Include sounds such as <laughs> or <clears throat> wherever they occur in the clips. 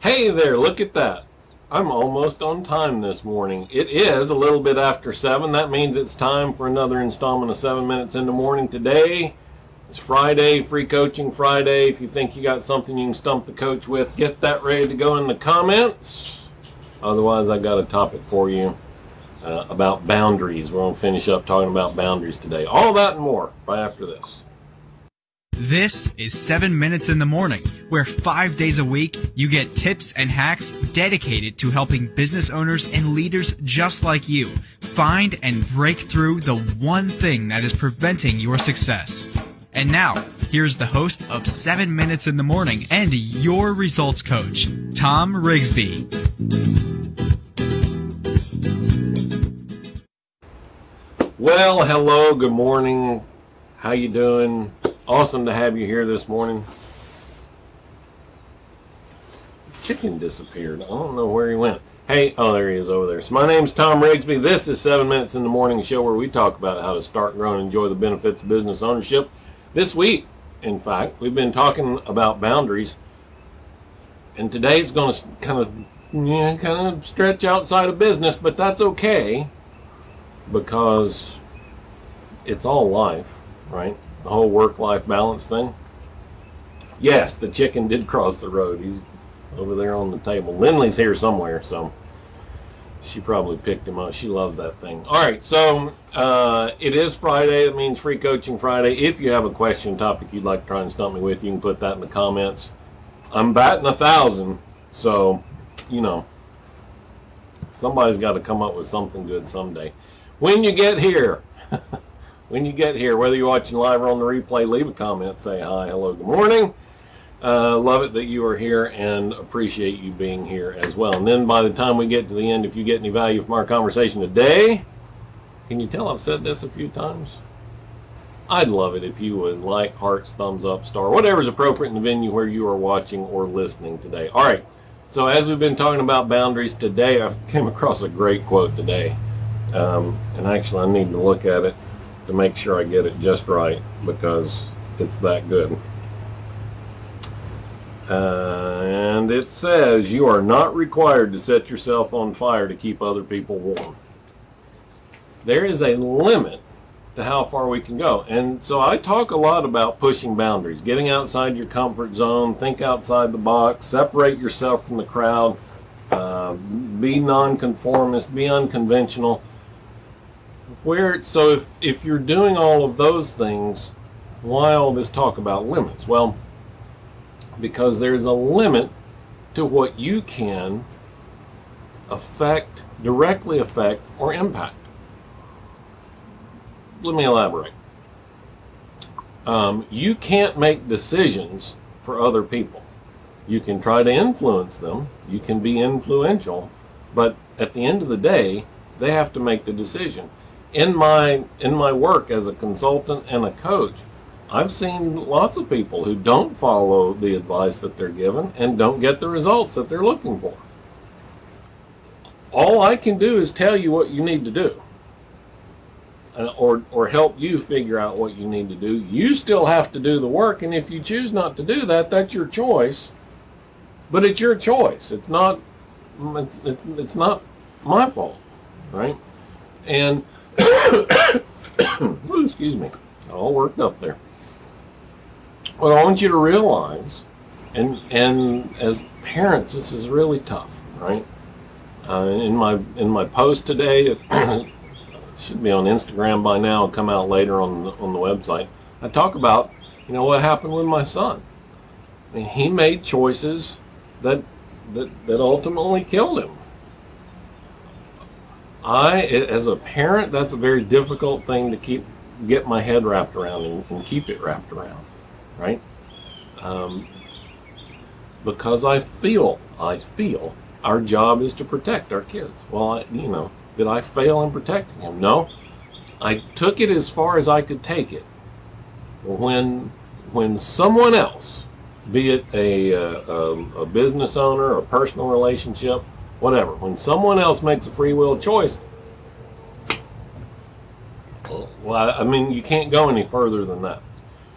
Hey there, look at that. I'm almost on time this morning. It is a little bit after 7. That means it's time for another installment of 7 Minutes in the Morning. Today It's Friday, Free Coaching Friday. If you think you got something you can stump the coach with, get that ready to go in the comments. Otherwise, I got a topic for you uh, about boundaries. We're going to finish up talking about boundaries today. All that and more right after this. This is 7 Minutes in the Morning, where five days a week you get tips and hacks dedicated to helping business owners and leaders just like you find and break through the one thing that is preventing your success. And now, here's the host of 7 Minutes in the Morning and your results coach, Tom Rigsby. Well, hello, good morning. How you doing? Awesome to have you here this morning. Chicken disappeared. I don't know where he went. Hey, oh, there he is over there. So my name's Tom Rigsby. This is 7 Minutes in the Morning show where we talk about how to start, grow, and enjoy the benefits of business ownership. This week, in fact, we've been talking about boundaries. And today it's going to kind of, yeah, kind of stretch outside of business, but that's okay because it's all life, right? The whole work-life balance thing. Yes, the chicken did cross the road. He's over there on the table. Lindley's here somewhere, so she probably picked him up. She loves that thing. All right, so uh, it is Friday. It means Free Coaching Friday. If you have a question topic you'd like to try and stump me with, you can put that in the comments. I'm batting a thousand, so you know somebody's got to come up with something good someday. When you get here. <laughs> when you get here, whether you're watching live or on the replay, leave a comment, say hi, hello, good morning. Uh, love it that you are here and appreciate you being here as well. And then by the time we get to the end, if you get any value from our conversation today, can you tell I've said this a few times? I'd love it if you would like, hearts, thumbs up, star, whatever is appropriate in the venue where you are watching or listening today. All right, so as we've been talking about boundaries today, I came across a great quote today. Um, and actually, I need to look at it to make sure I get it just right because it's that good. Uh, and it says you are not required to set yourself on fire to keep other people warm. There is a limit to how far we can go. And so I talk a lot about pushing boundaries, getting outside your comfort zone, think outside the box, separate yourself from the crowd, uh, be nonconformist, be unconventional where so if if you're doing all of those things why all this talk about limits? Well because there's a limit to what you can affect directly affect or impact. Let me elaborate. Um, you can't make decisions for other people. You can try to influence them. You can be influential. But at the end of the day they have to make the decision in my in my work as a consultant and a coach, I've seen lots of people who don't follow the advice that they're given and don't get the results that they're looking for. All I can do is tell you what you need to do. Uh, or, or help you figure out what you need to do. You still have to do the work, and if you choose not to do that, that's your choice. But it's your choice. It's not. It's, it's not my fault, right? And <coughs> excuse me, all worked up there. What I want you to realize, and and as parents, this is really tough, right? Uh, in my in my post today, it <coughs> should be on Instagram by now, come out later on the, on the website. I talk about, you know, what happened with my son. I mean, he made choices that that that ultimately killed him I, as a parent, that's a very difficult thing to keep, get my head wrapped around and, and keep it wrapped around, right? Um, because I feel, I feel our job is to protect our kids. Well, I, you know, did I fail in protecting him? No. I took it as far as I could take it. When, when someone else, be it a, a, a business owner, a personal relationship, whatever. When someone else makes a free will choice, well, I mean, you can't go any further than that.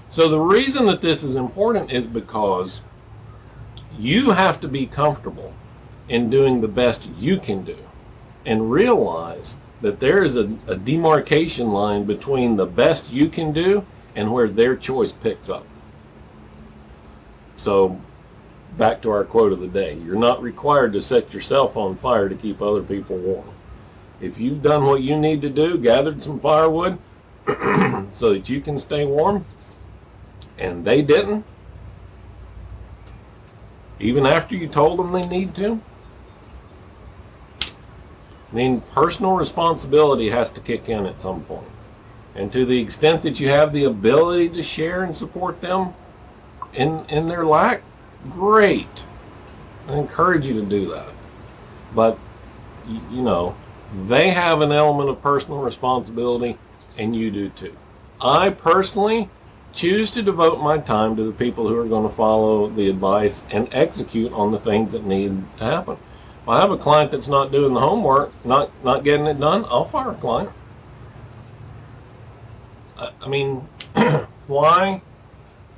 So the reason that this is important is because you have to be comfortable in doing the best you can do and realize that there is a, a demarcation line between the best you can do and where their choice picks up. So, back to our quote of the day you're not required to set yourself on fire to keep other people warm. If you've done what you need to do, gathered some firewood <clears throat> so that you can stay warm, and they didn't, even after you told them they need to, then personal responsibility has to kick in at some point. And to the extent that you have the ability to share and support them in, in their lack, great. I encourage you to do that. But, you know, they have an element of personal responsibility, and you do too. I personally choose to devote my time to the people who are going to follow the advice and execute on the things that need to happen. If I have a client that's not doing the homework, not not getting it done, I'll fire a client. I, I mean, <clears throat> why?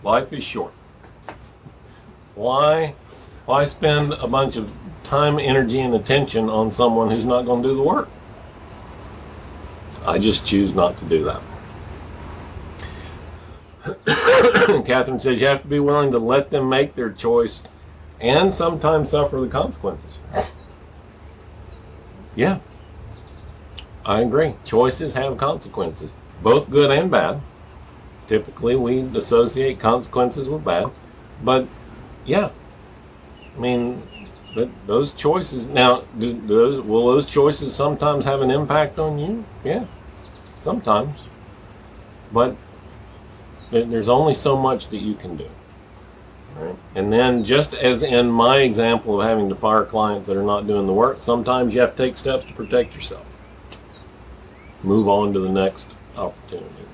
Life is short. Why? Why spend a bunch of time, energy, and attention on someone who's not going to do the work? I just choose not to do that. <coughs> Catherine says you have to be willing to let them make their choice and sometimes suffer the consequences. Yeah, I agree. Choices have consequences, both good and bad. Typically, we associate consequences with bad, but yeah, I mean, but those choices now, do those, will those choices sometimes have an impact on you? Yeah, sometimes, but there's only so much that you can do. Right? And then, just as in my example of having to fire clients that are not doing the work, sometimes you have to take steps to protect yourself. Move on to the next opportunity.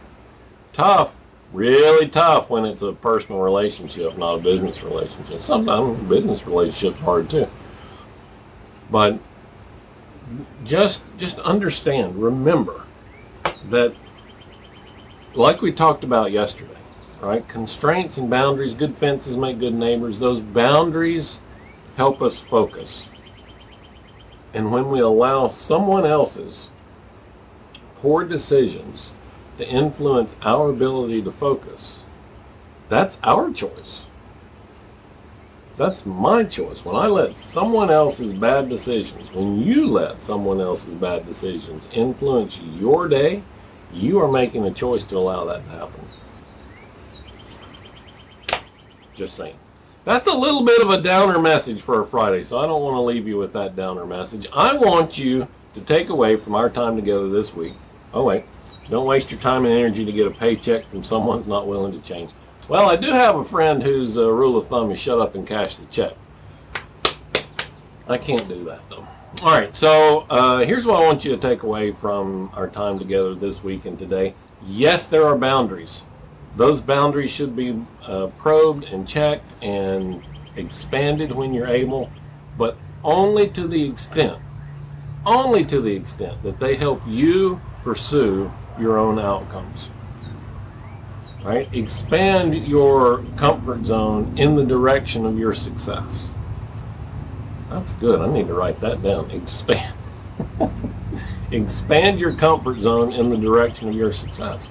Tough, really tough when it's a personal relationship, not a business relationship. Sometimes business relationships are hard too. But just just understand, remember that like we talked about yesterday, right? Constraints and boundaries, good fences make good neighbors. Those boundaries help us focus. And when we allow someone else's poor decisions to influence our ability to focus, that's our choice. That's my choice. When I let someone else's bad decisions, when you let someone else's bad decisions influence your day, you are making a choice to allow that to happen. Just saying. That's a little bit of a downer message for a Friday, so I don't want to leave you with that downer message. I want you to take away from our time together this week. Oh, wait. Don't waste your time and energy to get a paycheck from someone who's not willing to change. Well, I do have a friend whose uh, rule of thumb is shut up and cash the check. I can't do that, though. All right, so uh, here's what I want you to take away from our time together this week and today. Yes, there are boundaries those boundaries should be uh, probed and checked and expanded when you're able, but only to the extent, only to the extent that they help you pursue your own outcomes. Right? Expand your comfort zone in the direction of your success. That's good. I need to write that down. Expand. <laughs> Expand your comfort zone in the direction of your success.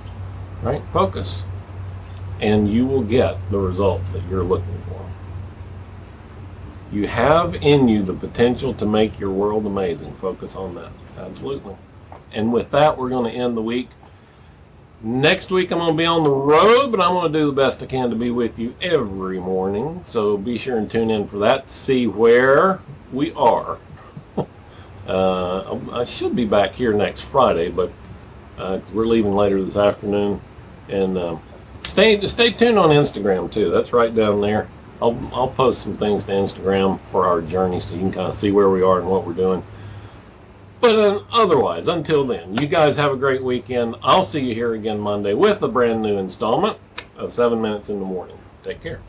Right? Focus and you will get the results that you're looking for. You have in you the potential to make your world amazing. Focus on that. Absolutely. And with that, we're going to end the week. Next week, I'm going to be on the road, but I'm going to do the best I can to be with you every morning. So be sure and tune in for that to see where we are. <laughs> uh, I should be back here next Friday, but uh, we're leaving later this afternoon. And um, Stay stay tuned on Instagram too. That's right down there. I'll I'll post some things to Instagram for our journey so you can kind of see where we are and what we're doing. But uh, otherwise, until then, you guys have a great weekend. I'll see you here again Monday with a brand new installment of 7 Minutes in the Morning. Take care.